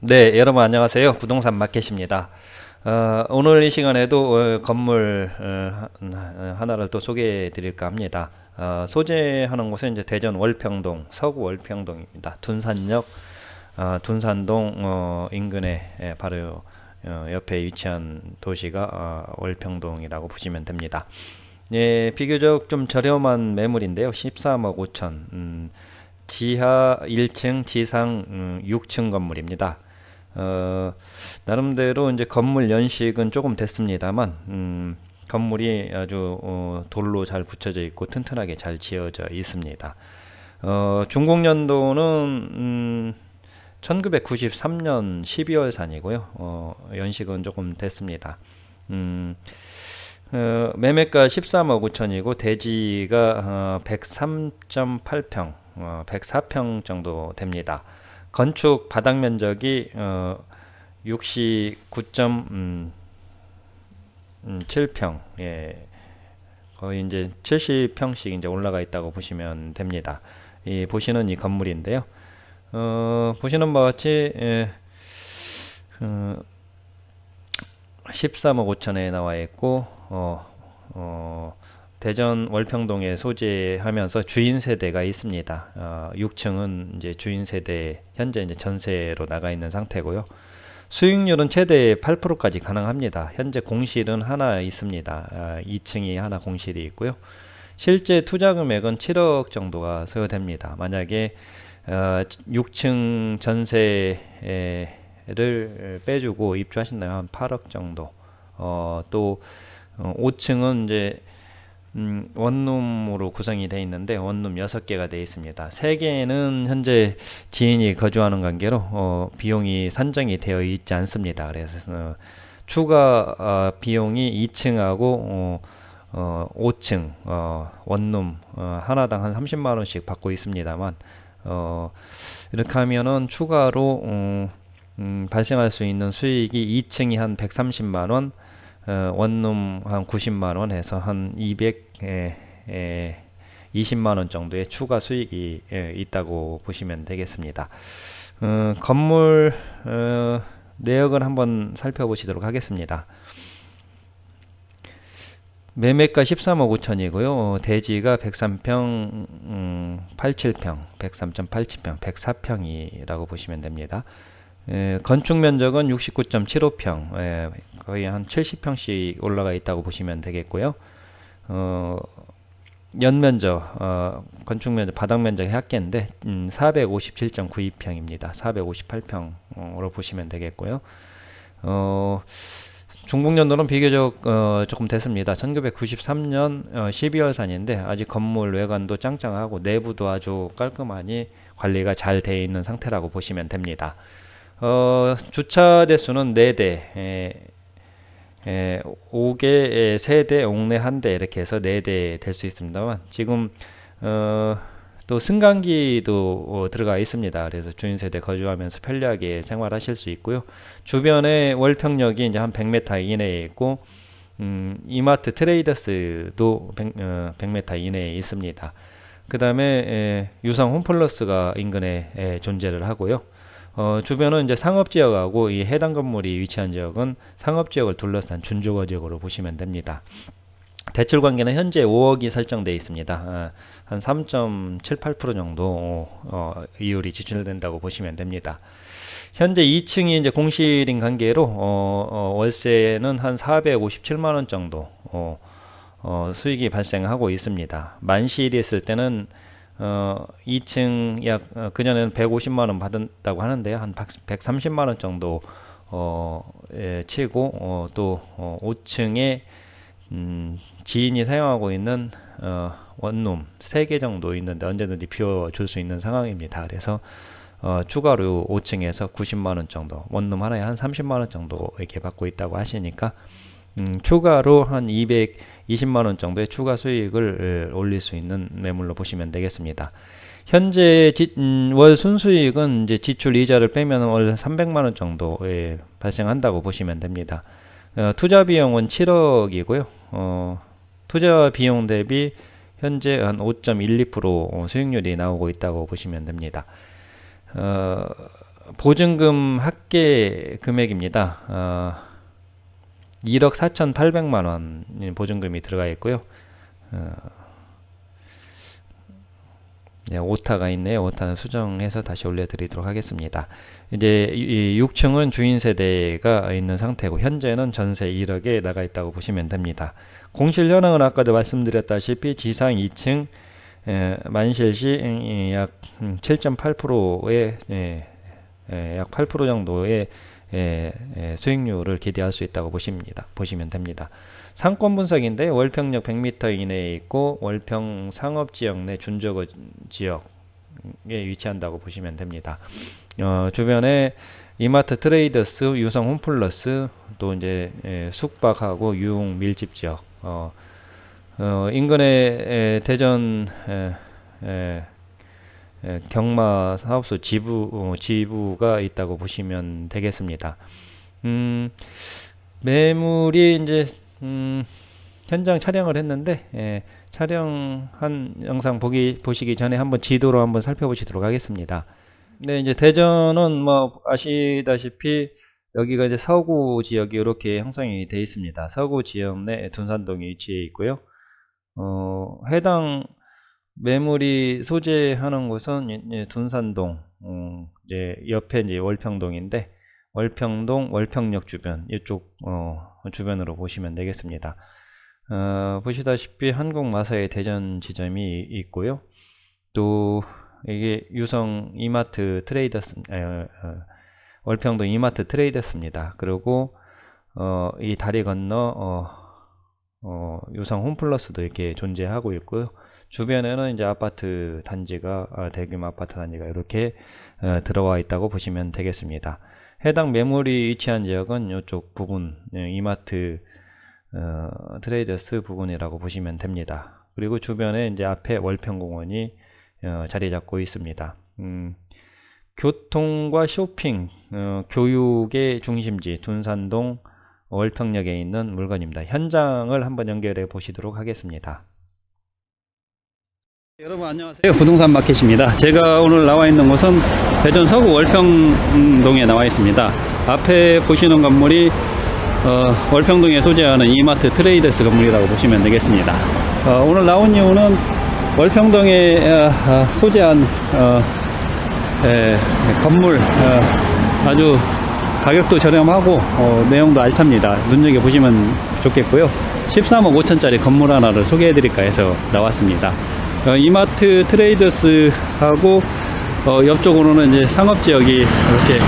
네, 여러분 안녕하세요. 부동산 마켓입니다. 어, 오늘 이 시간에도 어, 건물 어, 하나를 또 소개해 드릴까 합니다. 어, 소재하는 곳은 이제 대전 월평동, 서구 월평동입니다. 둔산역, 어, 둔산동 어, 인근에 예, 바로 옆에 위치한 도시가 월평동이라고 보시면 됩니다. 예, 비교적 좀 저렴한 매물인데요. 13억 5천. 음, 지하 1층, 지상 음, 6층 건물입니다. 어, 나름대로 이제 건물 연식은 조금 됐습니다만 음, 건물이 아주 어, 돌로 잘 붙여져 있고 튼튼하게 잘 지어져 있습니다. 어, 중공년도는 음, 1993년 12월 산이고요. 어, 연식은 조금 됐습니다. 음, 어, 매매가 13억 5천이고 대지가 어, 103.8평, 어, 104평 정도 됩니다. 건축 바닥 면적이 어, 69.7평 음, 음, 예. 거의 이제 70평씩 이제 올라가 있다고 보시면 됩니다. 이 보시는 이 건물인데요. 어, 보시는 바와 같이 예, 어, 13억 5천에 나와 있고 어, 어, 대전 월평동에 소재하면서 주인 세대가 있습니다. 어, 6층은 이제 주인 세대 현재 이제 전세로 나가 있는 상태고요. 수익률은 최대 8%까지 가능합니다. 현재 공실은 하나 있습니다. 아, 2층이 하나 공실이 있고요. 실제 투자 금액은 7억 정도가 소요됩니다. 만약에 어, 6층 전세를 빼주고 입주하신다면 한 8억 정도. 어, 또 어, 5층은 이제 음, 원룸으로 구성이 되어 있는데 원룸 6개가 되어 있습니다. 3개는 현재 지인이 거주하는 관계로 어, 비용이 산정이 되어 있지 않습니다. 그래서 어, 추가 어, 비용이 2층하고 5층 어, 원룸 어, 하나당 한 30만원씩 받고 있습니다만 이렇게 하면은 추가로 음, 발생할 수 있는 수익이 2층이 한 130만원 어, 원룸 한 90만 원 해서 한 200, 에, 에, 20만 원 정도의 추가 수익이 에, 있다고 보시면 되겠습니다. 어, 건물 어, 내역을 한번 살펴보시도록 하겠습니다. 매매가 13억 5천이고요. 대지가 103평, 음, 87평, 103.87평, 104평이라고 보시면 됩니다. 에, 건축 면적은 69.75평, 에, 거의 한 70평씩 올라가 있다고 보시면 되겠고요. 어, 연면적, 어, 건축 면적, 바닥 면적이 합계인데 음, 457.92평입니다. 458평으로 보시면 되겠고요. 어, 중국년도는 비교적 어, 조금 됐습니다. 1993년 어, 12월산인데 아직 건물 외관도 짱짱하고 내부도 아주 깔끔하니 관리가 잘 되어 있는 상태라고 보시면 됩니다. 어, 주차 대수는 4대, 에, 에, 5개, 3대, 옥내 1대 이렇게 해서 4대 될 수 있습니다만 지금 어, 또 승강기도 어, 들어가 있습니다. 그래서 주인세대 거주하면서 편리하게 생활하실 수 있고요. 주변에 월평역이 이제 한 100m 이내에 있고 음, 이마트 트레이더스도 100, 어, 100m 이내에 있습니다. 그 다음에 유상 홈플러스가 인근에 에, 존재를 하고요. 어, 주변은 이제 상업지역하고 이 해당 건물이 위치한 지역은 상업지역을 둘러싼 준주거 지역으로 보시면 됩니다. 대출 관계는 현재 5억이 설정되어 있습니다. 아, 한3.78% 정도 어, 이율이 지출된다고 보시면 됩니다. 현재 2층이 이제 공실인 관계로 어, 어, 월세는 한 457만 원 정도 어, 어, 수익이 발생하고 있습니다. 만실이 있을 때는 어, 2층 약 어, 그전에는 150만 원 받았다고 하는데요. 한 130만 원 정도 어, 예, 치고 어, 또 어, 5층에 음, 지인이 사용하고 있는 어, 원룸 3개 정도 있는데 언제든지 비워줄 수 있는 상황입니다. 그래서 어, 추가로 5층에서 90만원 정도 원룸 하나에 한 30만원 정도 이렇게 받고 있다고 하시니까 음, 추가로 한 220만원 정도의 추가 수익을 올릴 수 있는 매물로 보시면 되겠습니다. 현재 지, 음, 월 순수익은 이제 지출 이자를 빼면 월 300만원 정도 예, 발생한다고 보시면 됩니다. 어, 투자 비용은 7억이고요. 어, 투자 비용 대비 현재 한 5.12% 수익률이 나오고 있다고 보시면 됩니다. 어, 보증금 합계 금액입니다. 어, 1억 4,800만 원 보증금이 들어가 있고요. 어, 네, 오타가 있네요. 오타는 수정해서 다시 올려드리도록 하겠습니다. 이제 이 6층은 주인 세대가 있는 상태고 현재는 전세 1억에 나가 있다고 보시면 됩니다. 공실 현황은 아까도 말씀드렸다시피 지상 2층 에, 만실시 음, 이, 약 7.8%의 예, 예, 약8% 정도의 예, 예, 수익률을 기대할 수 있다고 보십니다. 보시면 됩니다. 상권 분석인데 월평역 100m 이내에 있고 월평 상업지역 내 준저거 지역에 위치한다고 보시면 됩니다. 어, 주변에 이마트 트레이더스, 유성 홈플러스, 또 이제 예, 숙박하고 유흥 밀집 지역, 어, 어, 인근에 에, 대전 에, 에, 에, 경마 사업소 지부 어, 지부가 있다고 보시면 되겠습니다. 음, 매물이 이제 음, 현장 촬영을 했는데 예, 촬영한 영상 보기 보시기 전에 한번 지도로 한번 살펴보시도록 하겠습니다. 네, 이제 대전은 뭐 아시다시피 여기가 이제 서구 지역이 이렇게 형성이 되어 있습니다. 서구 지역 내 둔산동이 위치해 있고요. 어, 해당 매물이 소재하는 곳은 이제 둔산동, 음, 이제 옆에 이제 월평동인데 월평동, 월평역 주변 이쪽 어, 주변으로 보시면 되겠습니다. 어, 보시다시피 한국마사의 대전 지점이 있고요. 또 이게 유성 이마트 트레이더스 에, 어, 월평동 이마트 트레이더스입니다. 그리고 어, 이 다리 건너 어, 어, 유성 홈플러스도 이렇게 존재하고 있고요. 주변에는 이제 아파트 단지가 아, 대규모 아파트 단지가 이렇게 어, 들어와 있다고 보시면 되겠습니다. 해당 매물이 위치한 지역은 이쪽 부분 예, 이마트 어, 트레이더스 부분이라고 보시면 됩니다. 그리고 주변에 이제 앞에 월평공원이 어, 자리 잡고 있습니다. 음, 교통과 쇼핑, 어, 교육의 중심지 둔산동 월평역에 있는 물건입니다. 현장을 한번 연결해 보시도록 하겠습니다. 여러분 안녕하세요. 부동산 마켓입니다. 제가 오늘 나와 있는 곳은 대전 서구 월평동에 나와 있습니다. 앞에 보시는 건물이 어, 월평동에 소재하는 이마트 트레이더스 건물이라고 보시면 되겠습니다. 어, 오늘 나온 이유는 월평동에 어, 어, 소재한 어, 에, 건물 어, 아주 가격도 저렴하고 어, 내용도 알찹니다. 눈여겨 보시면 좋겠고요. 13억 5천짜리 건물 하나를 소개해 드릴까 해서 나왔습니다 어, 이마트 트레이더스하고 어, 옆쪽으로는 이제 상업지역이 이렇게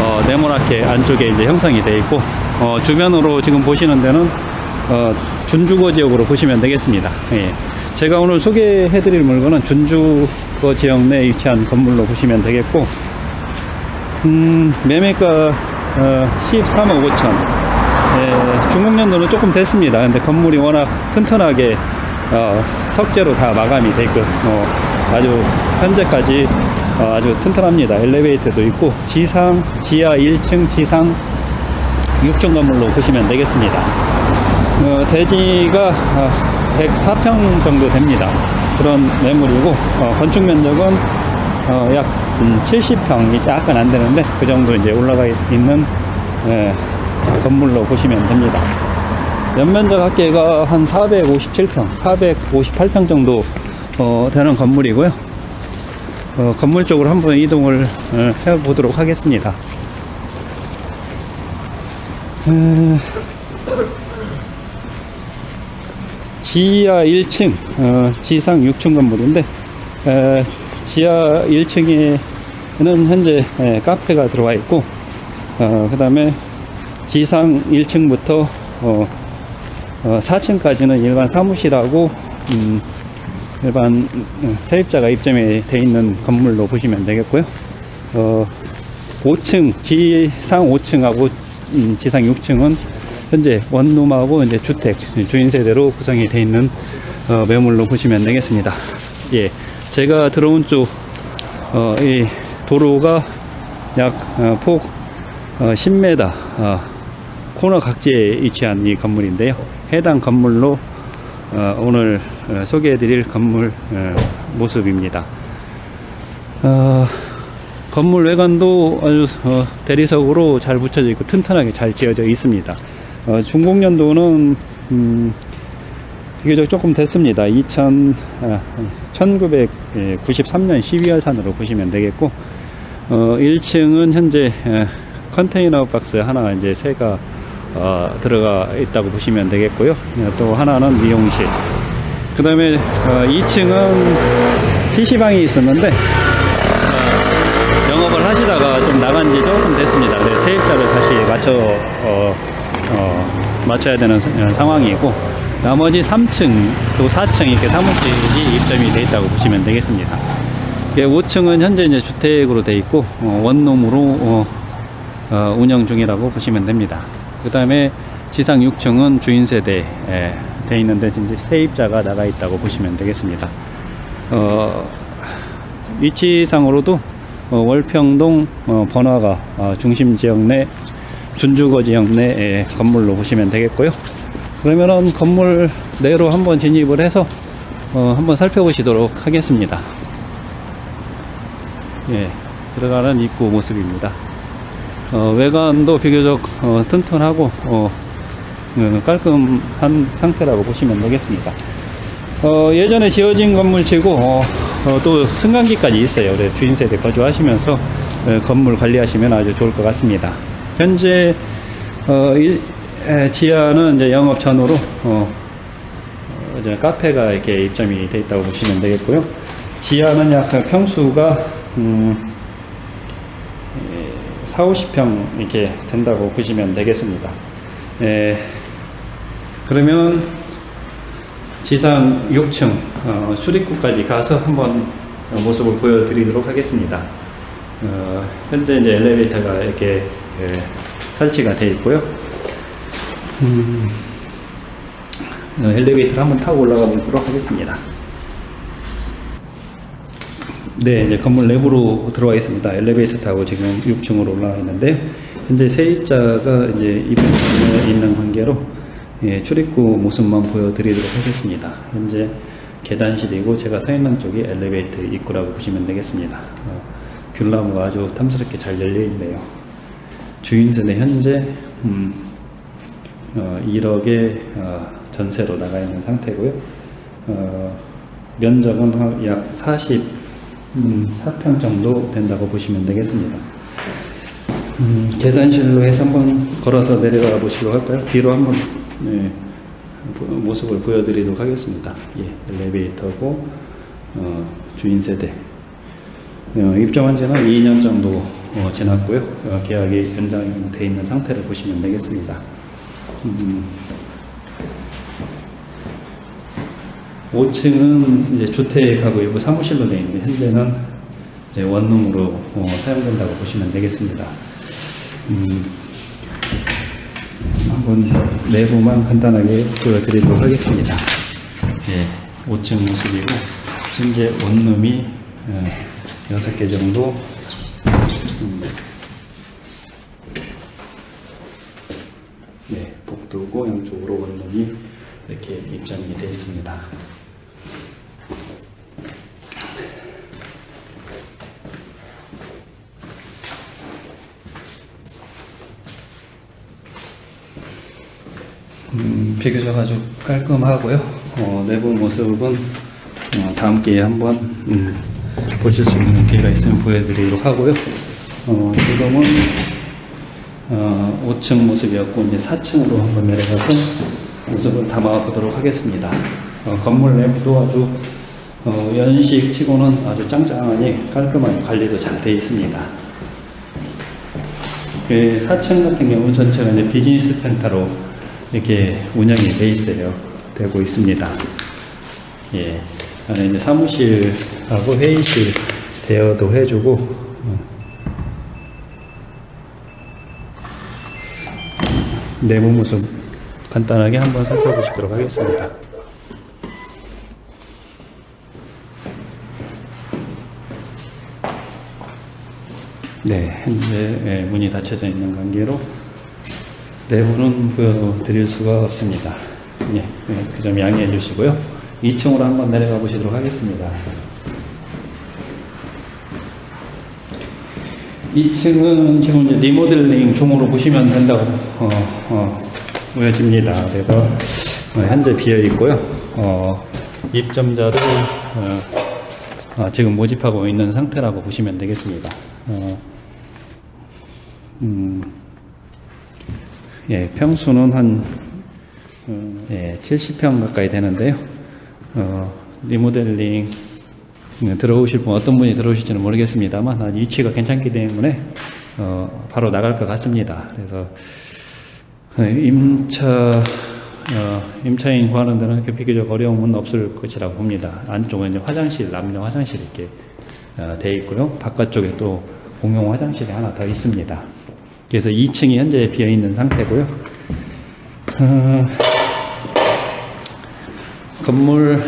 어, 네모나게 안쪽에 이제 형성이 되어 있고 어, 주변으로 지금 보시는 데는 어, 준주거 지역으로 보시면 되겠습니다. 예. 제가 오늘 소개해 드릴 물건은 준주거 지역 내에 위치한 건물로 보시면 되겠고 음, 매매가 어, 13억 5천 예, 중국 연도는 조금 됐습니다. 근데 건물이 워낙 튼튼하게 어, 석재로 다 마감이 돼 있고 어, 아주 현재까지 어, 아주 튼튼합니다. 엘리베이터도 있고 지상 지하 1층 지상 6층 건물로 보시면 되겠습니다. 어, 대지가 104평 정도 됩니다. 그런 매물이고 어, 건축 면적은 어, 약 70평이 약간 안 되는데 그 정도 이제 올라가 있는 예, 건물로 보시면 됩니다. 연면적 합계가 한 457평, 458평 정도 어, 되는 건물이고요. 어, 건물 쪽으로 한번 이동을 어, 해보도록 하겠습니다. 음, 지하 1층, 어, 지상 6층 건물인데 에, 지하 1층에는 현재 에, 카페가 들어와 있고 그 다음에 지상 1층부터 어, 어, 4층까지는 일반 사무실하고 음, 일반 어, 세입자가 입점이 돼 있는 건물로 보시면 되겠고요. 어, 5층 지상 5층하고 음, 지상 6층은 현재 원룸하고 이제 주택 주인 세대로 구성이 돼 있는 어, 매물로 보시면 되겠습니다. 예, 제가 들어온 쪽 어, 이 도로가 약폭 어, 10m 어, 코너 각지에 위치한 이 건물인데요. 해당 건물로 어, 오늘 어, 소개해 드릴 건물 어, 모습입니다. 어, 건물 외관도 아주 어, 대리석으로 잘 붙여져 있고 튼튼하게 잘 지어져 있습니다. 어, 준공 연도는 음, 비교적 조금 됐습니다. 2000, 아, 1993년 12월산으로 보시면 되겠고, 어, 1층은 현재 에, 컨테이너 박스 하나 이제 새가 어, 들어가 있다고 보시면 되겠고요. 예, 또 하나는 미용실. 그 다음에 어, 2층은 PC방이 있었는데 어, 영업을 하시다가 좀 나간 지 조금 됐습니다. 네, 세입자를 다시 맞춰 어, 어, 맞춰야 되는 상황이고 나머지 3층 또 4층 이렇게 사무실이 입점이 돼 있다고 보시면 되겠습니다. 5층은 현재 이제 주택으로 돼 있고 어, 원룸으로 운영 중이라고 보시면 됩니다. 그 다음에 지상 6층은 주인 세대 에, 돼 있는데 이제 세입자가 나가 있다고 보시면 되겠습니다. 어, 위치상으로도 어, 월평동 어, 번화가 어, 중심 지역 내 준주거 지역 내의 건물로 보시면 되겠고요. 그러면은 건물 내로 한번 진입을 해서 어, 한번 살펴보시도록 하겠습니다. 예, 들어가는 입구 모습입니다. 어, 외관도 비교적 어, 튼튼하고 어, 어, 깔끔한 상태라고 보시면 되겠습니다. 어, 예전에 지어진 건물치고 어, 어, 또 승강기까지 있어요. 주인 세대 거주하시면서 어, 건물 관리하시면 아주 좋을 것 같습니다. 현재 어, 일- 에, 지하는 이제 영업 전후로 이제 카페가 이렇게 입점이 돼 있다고 보시면 되겠고요. 지하는 약 평수가 음, 4, 50평 이렇게 된다고 보시면 되겠습니다. 예, 그러면 지상 6층 어, 출입구까지 가서 한번 모습을 보여드리도록 하겠습니다. 어, 현재 이제 엘리베이터가 이렇게 예, 설치가 되어 있고요. 음, 어, 엘리베이터를 한번 타고 올라가 보도록 하겠습니다. 네, 이제 건물 내부로 들어와 있습니다. 엘리베이터 타고 지금 6층으로 올라와 있는데 현재 세입자가 이제 입구에 있는 관계로 예, 출입구 모습만 보여드리도록 하겠습니다. 현재 계단실이고 제가 서 있는 쪽이 엘리베이터 입구라고 보시면 되겠습니다. 어, 귤나무가 아주 탐스럽게 잘 열려 있네요. 주인 세대 현재 음, 어, 1억의 어, 전세로 나가 있는 상태고요. 어, 면적은 한약 40, 음, 4평 정도 된다고 보시면 되겠습니다. 음, 계단실로 해서 한번 걸어서 내려가 보시도록 할까요? 뒤로 한번 예, 보- 모습을 보여드리도록 하겠습니다. 예, 엘리베이터고 어, 주인 세대 어, 입점한 지는 2년 정도 어, 지났고요. 어, 계약이 연장돼 있는 상태를 보시면 되겠습니다. 음, 5층은 이제 주택하고 일부 사무실로 되어 있는데 현재는 이제 원룸으로 어, 사용된다고 보시면 되겠습니다. 음, 한번 내부만 간단하게 보여드리도록 하겠습니다. 예, 5층 모습이고 현재 원룸이 어, 6개 정도 음, 네, 복도고 양쪽으로 원룸이 이렇게 입장이 되어 있습니다. 음, 비교적 아주 깔끔하고요. 어, 내부 모습은 어, 다음 기회에 한번 음, 보실 수 있는 기회가 있으면 보여드리도록 하고요. 어, 지금은 어, 5층 모습이었고 이제 4층으로 한번 내려가서 모습을 담아 보도록 하겠습니다. 어, 건물 내부도 아주 어, 연식 치고는 아주 짱짱하니 깔끔하게 관리도 잘 되어 있습니다. 그 4층 같은 경우 전체가 이제 비즈니스 센터로 이렇게 운영이 돼 있어요. 되고 있습니다. 예. 안에 이제 사무실하고 회의실 대여도 해주고, 어. 내부 모습 간단하게 한번 살펴보시도록 하겠습니다. 네, 현재 예, 문이 닫혀져 있는 관계로 내부는 보여드릴 수가 없습니다. 예, 예, 그점 양해해 주시고요. 2층으로 한번 내려가 보시도록 하겠습니다. 2층은 지금 이제 리모델링 중으로 보시면 된다고 어, 어, 보여집니다. 그래서 어, 현재 비어 있고요. 어, 입점자를 어, 어, 지금 모집하고 있는 상태라고 보시면 되겠습니다. 어, 음, 예, 평수는 한 어, 예, 70평 가까이 되는데요. 어, 리모델링 네, 들어오실 분 어떤 분이 들어오실지는 모르겠습니다만 아, 위치가 괜찮기 때문에 어, 바로 나갈 것 같습니다. 그래서 네, 임차 어, 임차인 구하는 데는 비교적 어려움은 없을 것이라고 봅니다. 안쪽은 이제 화장실, 남녀 화장실 이렇게 어, 돼 있고요. 바깥쪽에 또 공용 화장실이 하나 더 있습니다. 그래서 2층이 현재 비어 있는 상태고요. 어, 건물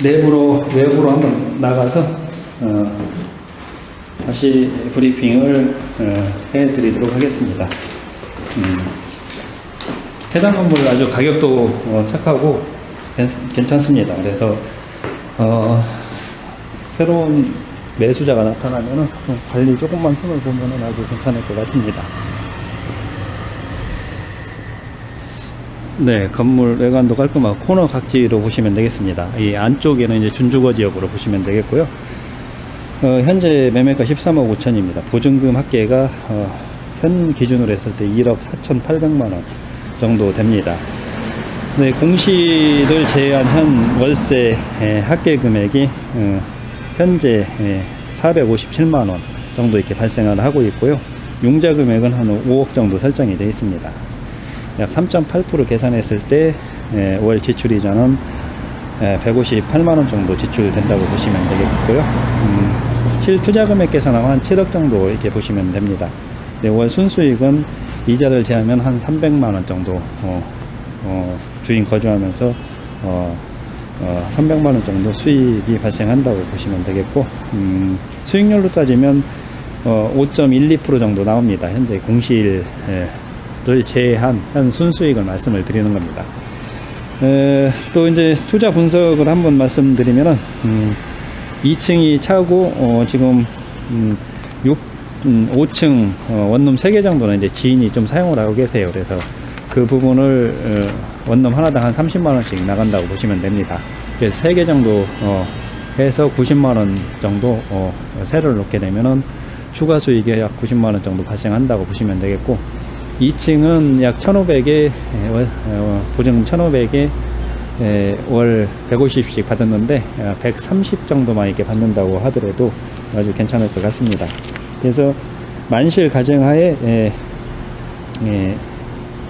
내부로 외부로 한번 나가서 어, 다시 브리핑을 어, 해드리도록 하겠습니다. 음, 해당 건물 아주 가격도 어, 착하고 괜- 괜찮습니다. 그래서 어, 새로운 매수자가 나타나면은 좀 관리 조금만 손을 보면은 아주 괜찮을 것 같습니다. 네, 건물 외관도 깔끔하고 코너 각지로 보시면 되겠습니다. 이 안쪽에는 이제 준주거 지역으로 보시면 되겠고요. 어, 현재 매매가 13억 5천입니다. 보증금 합계가 어, 현 기준으로 했을 때 1억 4,800만 원 정도 됩니다. 네, 공시를 제외한 현 월세 에, 합계 금액이 어, 현재 에, 457만 원 정도 이렇게 발생을 하고 있고요. 융자 금액은 한 5억 정도 설정이 되어 있습니다. 약 3.8% 계산했을 때 월 지출 이자는 158만 원 정도 지출된다고 보시면 되겠고요. 음, 실투자 금액 계산하면 한 7억 정도 이렇게 보시면 됩니다. 네, 월 순수익은 이자를 제하면 한 300만 원 정도 어, 어, 주인 거주하면서 어, 어, 300만 원 정도 수익이 발생한다고 보시면 되겠고 음, 수익률로 따지면 어, 5.12% 정도 나옵니다. 현재 공시일 예, 를 제한 한 순수익을 말씀을 드리는 겁니다. 에, 또 이제 투자 분석을 한번 말씀드리면은 음, 2층이 차고 어, 지금 음, 6, 음, 5층 어, 원룸 3개 정도는 이제 지인이 좀 사용을 하고 계세요. 그래서 그 부분을 어, 원룸 하나당 한 30만 원씩 나간다고 보시면 됩니다. 그래서 3개 정도 어, 해서 90만 원 정도 어, 세를 놓게 되면은 추가 수익이 약 90만 원 정도 발생한다고 보시면 되겠고 2층은 약 1,500에 어, 보증금 1,500에 월 150씩 받았는데 130 정도만 이렇게 받는다고 하더라도 아주 괜찮을 것 같습니다. 그래서 만실 가정하에 에, 에,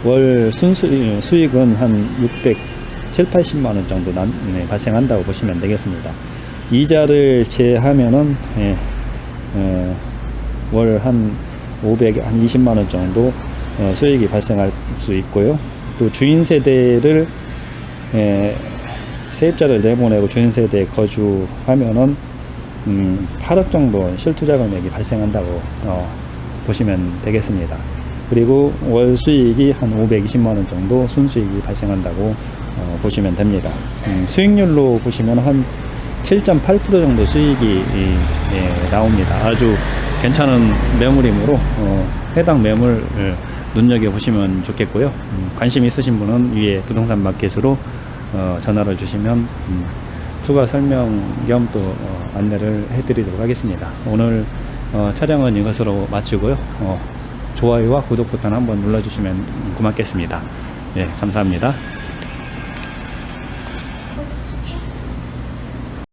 월 순수 수익은 한 600, 7, 80만 원 정도 난, 네, 발생한다고 보시면 되겠습니다. 이자를 제하면은 예, 어, 월한 500, 한 20만 원 정도 어, 수익이 발생할 수 있고요. 또 주인 세대를 에, 세입자를 내보내고 주인 세대에 거주하면은 음, 8억 정도 실투자 금액이 발생한다고 어, 보시면 되겠습니다. 그리고 월 수익이 한 520만 원 정도 순수익이 발생한다고 어, 보시면 됩니다. 음, 수익률로 보시면 한 7.8% 정도 수익이 이, 예, 나옵니다. 아주 괜찮은 매물이므로 어, 해당 매물을 눈여겨 보시면 좋겠고요. 음, 관심 있으신 분은 위에 부동산 마켓으로 어, 전화를 주시면 음, 추가 설명 겸또 어, 안내를 해드리도록 하겠습니다. 오늘 어, 촬영은 이것으로 마치고요. 어, 좋아요와 구독 버튼 한번 눌러주시면 고맙겠습니다. 예, 감사합니다.